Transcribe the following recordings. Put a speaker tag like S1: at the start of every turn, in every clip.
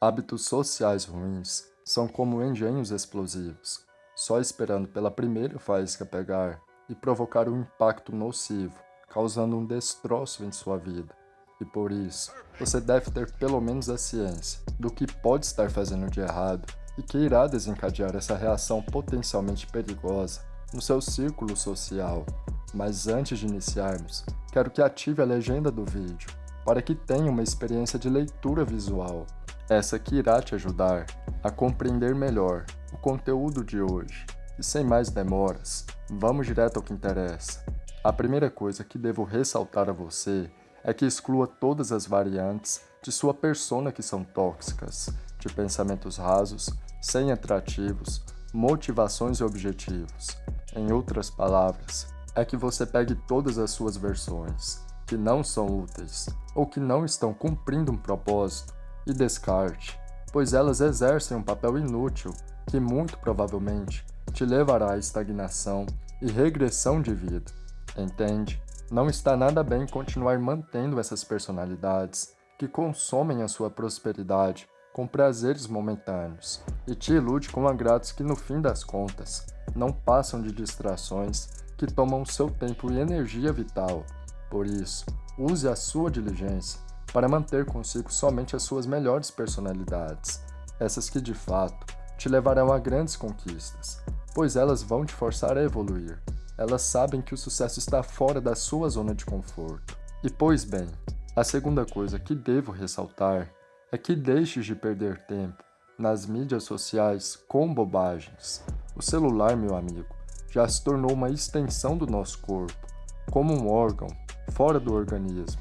S1: Hábitos sociais ruins são como engenhos explosivos, só esperando pela primeira faísca pegar e provocar um impacto nocivo, causando um destroço em sua vida. E por isso, você deve ter pelo menos a ciência do que pode estar fazendo de errado e que irá desencadear essa reação potencialmente perigosa no seu círculo social. Mas antes de iniciarmos, quero que ative a legenda do vídeo para que tenha uma experiência de leitura visual essa que irá te ajudar a compreender melhor o conteúdo de hoje. E sem mais demoras, vamos direto ao que interessa. A primeira coisa que devo ressaltar a você é que exclua todas as variantes de sua persona que são tóxicas, de pensamentos rasos, sem atrativos, motivações e objetivos. Em outras palavras, é que você pegue todas as suas versões, que não são úteis, ou que não estão cumprindo um propósito, e descarte, pois elas exercem um papel inútil que muito provavelmente te levará à estagnação e regressão de vida. Entende? Não está nada bem continuar mantendo essas personalidades que consomem a sua prosperidade com prazeres momentâneos e te ilude com agrados que no fim das contas não passam de distrações que tomam seu tempo e energia vital. Por isso, use a sua diligência para manter consigo somente as suas melhores personalidades, essas que de fato te levarão a grandes conquistas, pois elas vão te forçar a evoluir. Elas sabem que o sucesso está fora da sua zona de conforto. E pois bem, a segunda coisa que devo ressaltar é que deixes de perder tempo nas mídias sociais com bobagens. O celular, meu amigo, já se tornou uma extensão do nosso corpo, como um órgão fora do organismo.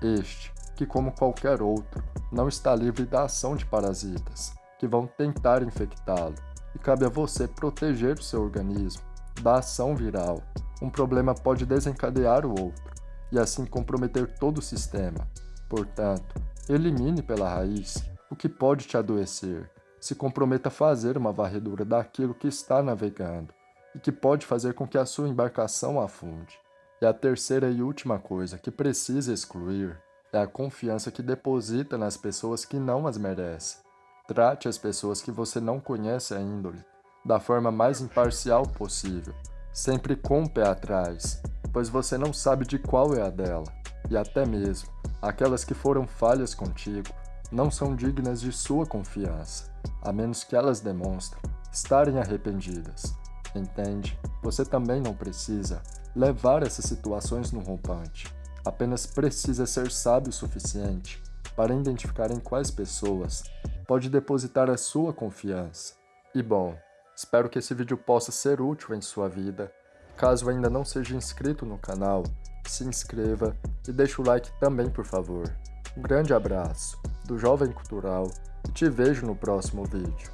S1: Este que, como qualquer outro, não está livre da ação de parasitas, que vão tentar infectá-lo, e cabe a você proteger o seu organismo da ação viral. Um problema pode desencadear o outro, e assim comprometer todo o sistema. Portanto, elimine pela raiz o que pode te adoecer. Se comprometa a fazer uma varredura daquilo que está navegando e que pode fazer com que a sua embarcação afunde. E a terceira e última coisa que precisa excluir é a confiança que deposita nas pessoas que não as merecem. Trate as pessoas que você não conhece a índole da forma mais imparcial possível, sempre com o pé atrás, pois você não sabe de qual é a dela, e até mesmo aquelas que foram falhas contigo não são dignas de sua confiança, a menos que elas demonstrem estarem arrependidas. Entende? Você também não precisa levar essas situações no rompante apenas precisa ser sábio o suficiente para identificar em quais pessoas pode depositar a sua confiança. E bom, espero que esse vídeo possa ser útil em sua vida. Caso ainda não seja inscrito no canal, se inscreva e deixe o like também por favor. Um grande abraço do Jovem Cultural e te vejo no próximo vídeo.